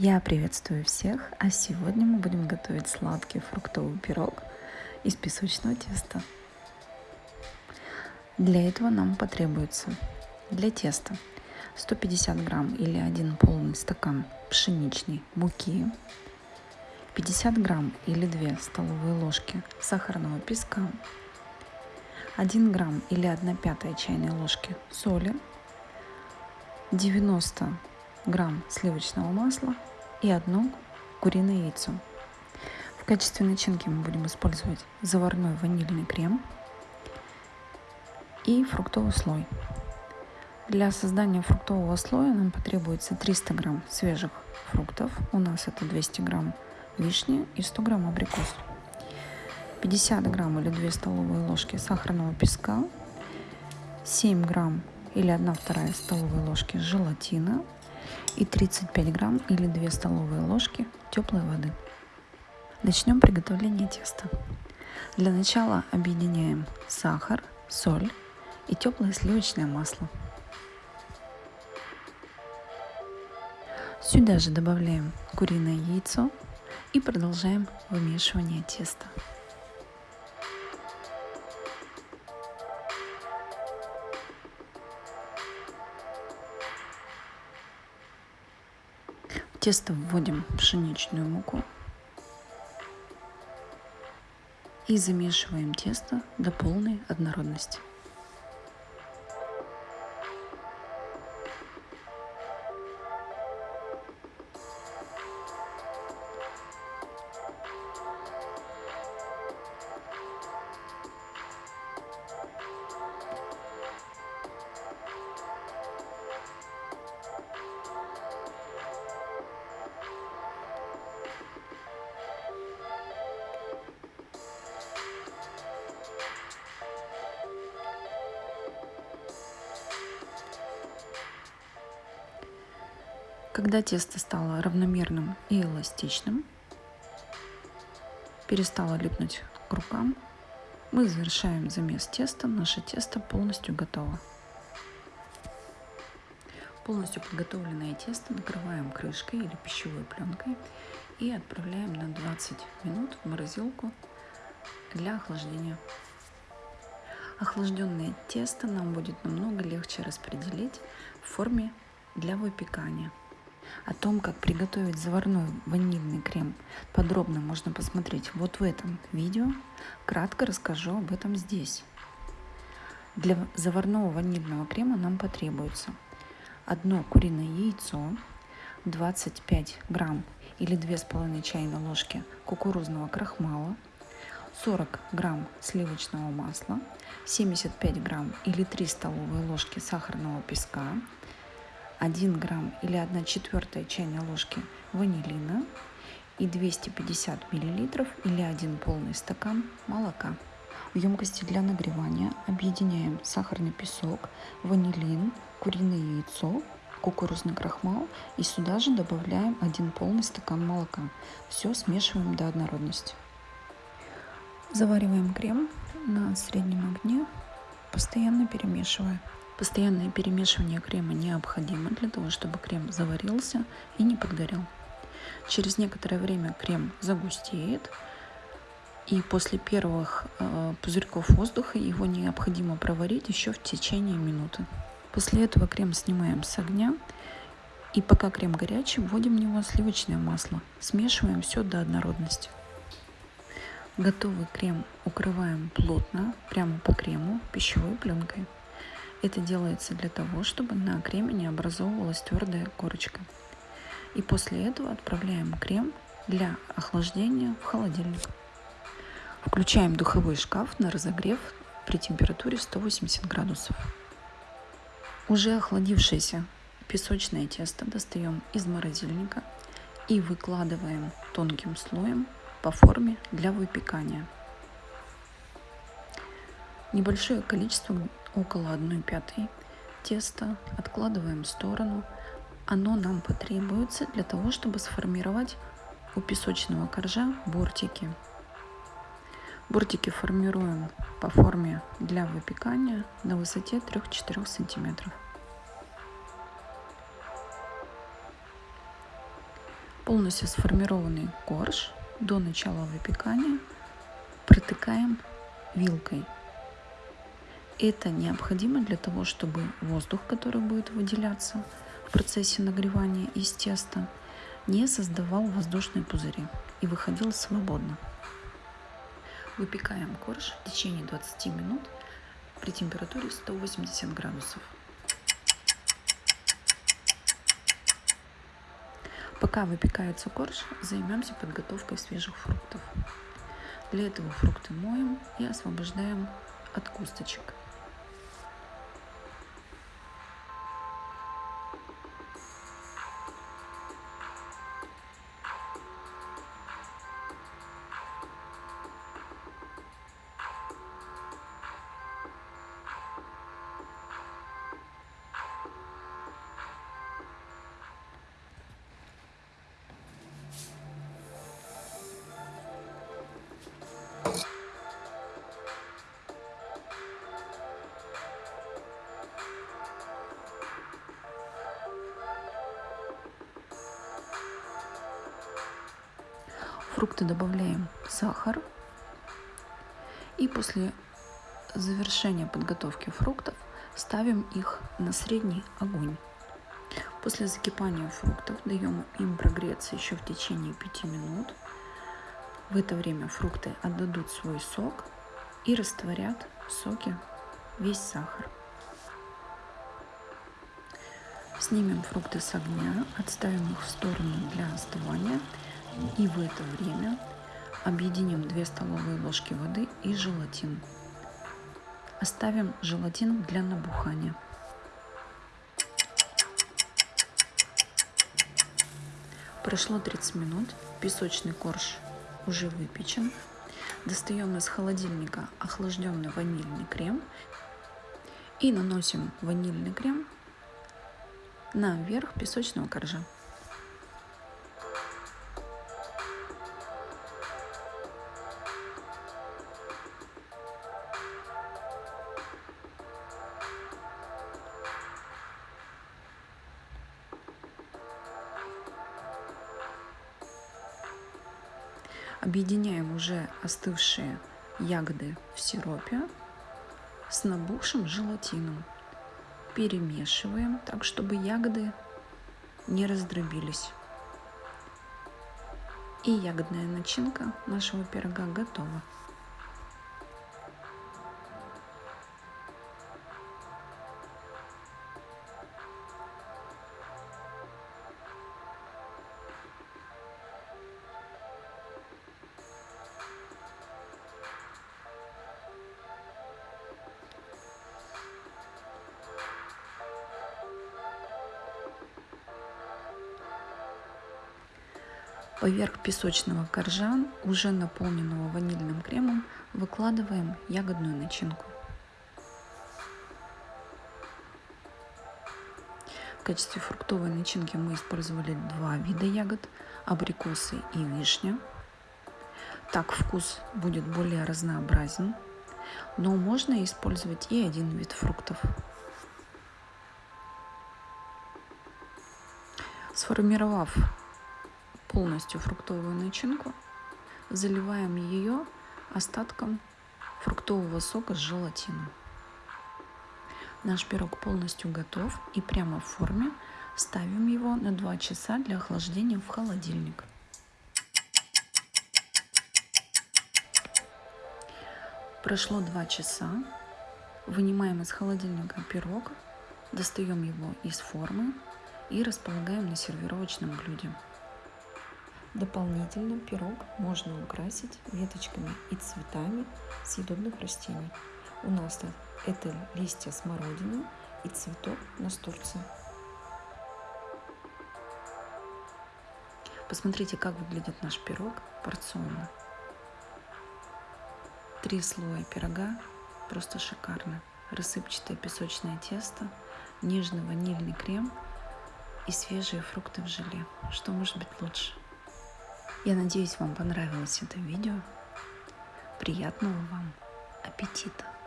Я приветствую всех, а сегодня мы будем готовить сладкий фруктовый пирог из песочного теста. Для этого нам потребуется для теста 150 грамм или один полный стакан пшеничной муки, 50 грамм или 2 столовые ложки сахарного песка, 1 грамм или 1 пятая чайной ложки соли, 90 грамм сливочного масла и одно куриное яйцо. В качестве начинки мы будем использовать заварной ванильный крем и фруктовый слой. Для создания фруктового слоя нам потребуется 300 грамм свежих фруктов. У нас это 200 грамм вишни и 100 грамм абрикос. 50 грамм или 2 столовые ложки сахарного песка, 7 грамм или 1 вторая столовые ложки желатина, и 35 грамм или 2 столовые ложки теплой воды. Начнем приготовление теста. Для начала объединяем сахар, соль и теплое сливочное масло. Сюда же добавляем куриное яйцо и продолжаем вымешивание теста. Тесто вводим пшеничную муку и замешиваем тесто до полной однородности. Когда тесто стало равномерным и эластичным, перестало липнуть к рукам, мы завершаем замес теста. Наше тесто полностью готово. Полностью подготовленное тесто накрываем крышкой или пищевой пленкой и отправляем на 20 минут в морозилку для охлаждения. Охлажденное тесто нам будет намного легче распределить в форме для выпекания. О том, как приготовить заварной ванильный крем, подробно можно посмотреть вот в этом видео. Кратко расскажу об этом здесь. Для заварного ванильного крема нам потребуется одно куриное яйцо, 25 грамм или 2,5 чайной ложки кукурузного крахмала, 40 грамм сливочного масла, 75 грамм или 3 столовые ложки сахарного песка, 1 грамм или 1 четвертая чайной ложки ванилина и 250 миллилитров или 1 полный стакан молока. В емкости для нагревания объединяем сахарный песок, ванилин, куриное яйцо, кукурузный крахмал и сюда же добавляем 1 полный стакан молока. Все смешиваем до однородности. Завариваем крем на среднем огне, постоянно перемешивая. Постоянное перемешивание крема необходимо для того, чтобы крем заварился и не подгорел. Через некоторое время крем загустеет, и после первых э, пузырьков воздуха его необходимо проварить еще в течение минуты. После этого крем снимаем с огня, и пока крем горячий, вводим в него сливочное масло. Смешиваем все до однородности. Готовый крем укрываем плотно, прямо по крему, пищевой пленкой. Это делается для того, чтобы на креме не образовывалась твердая корочка. И после этого отправляем крем для охлаждения в холодильник. Включаем духовой шкаф на разогрев при температуре 180 градусов. Уже охладившееся песочное тесто достаем из морозильника и выкладываем тонким слоем по форме для выпекания. Небольшое количество около 1 пятой теста откладываем в сторону. Оно нам потребуется для того, чтобы сформировать у песочного коржа бортики. Бортики формируем по форме для выпекания на высоте 3-4 сантиметров. Полностью сформированный корж до начала выпекания протыкаем вилкой. Это необходимо для того, чтобы воздух, который будет выделяться в процессе нагревания из теста, не создавал воздушные пузыри и выходил свободно. Выпекаем корж в течение 20 минут при температуре 180 градусов. Пока выпекается корж, займемся подготовкой свежих фруктов. Для этого фрукты моем и освобождаем от косточек. Фрукты добавляем сахар. И после завершения подготовки фруктов ставим их на средний огонь. После закипания фруктов даем им прогреться еще в течение 5 минут. В это время фрукты отдадут свой сок и растворят в соке весь сахар. Снимем фрукты с огня, отставим их в сторону для остывания и в это время объединим 2 столовые ложки воды и желатин. Оставим желатин для набухания. Прошло 30 минут, песочный корж уже выпечен. Достаем из холодильника охлажденный ванильный крем и наносим ванильный крем на верх песочного коржа. Объединяем уже остывшие ягоды в сиропе с набухшим желатином. Перемешиваем так, чтобы ягоды не раздробились. И ягодная начинка нашего пирога готова. Поверх песочного коржа, уже наполненного ванильным кремом, выкладываем ягодную начинку. В качестве фруктовой начинки мы использовали два вида ягод – абрикосы и вишня. Так вкус будет более разнообразен, но можно использовать и один вид фруктов. Сформировав полностью фруктовую начинку, заливаем ее остатком фруктового сока с желатином. Наш пирог полностью готов и прямо в форме ставим его на 2 часа для охлаждения в холодильник. Прошло 2 часа. Вынимаем из холодильника пирог, достаем его из формы и располагаем на сервировочном блюде. Дополнительно пирог можно украсить веточками и цветами съедобных растений. У нас это листья смородины и цветок настурции. Посмотрите, как выглядит наш пирог порционно. Три слоя пирога, просто шикарно. Рассыпчатое песочное тесто, нежный ванильный крем и свежие фрукты в желе. Что может быть лучше? Я надеюсь, вам понравилось это видео. Приятного вам аппетита!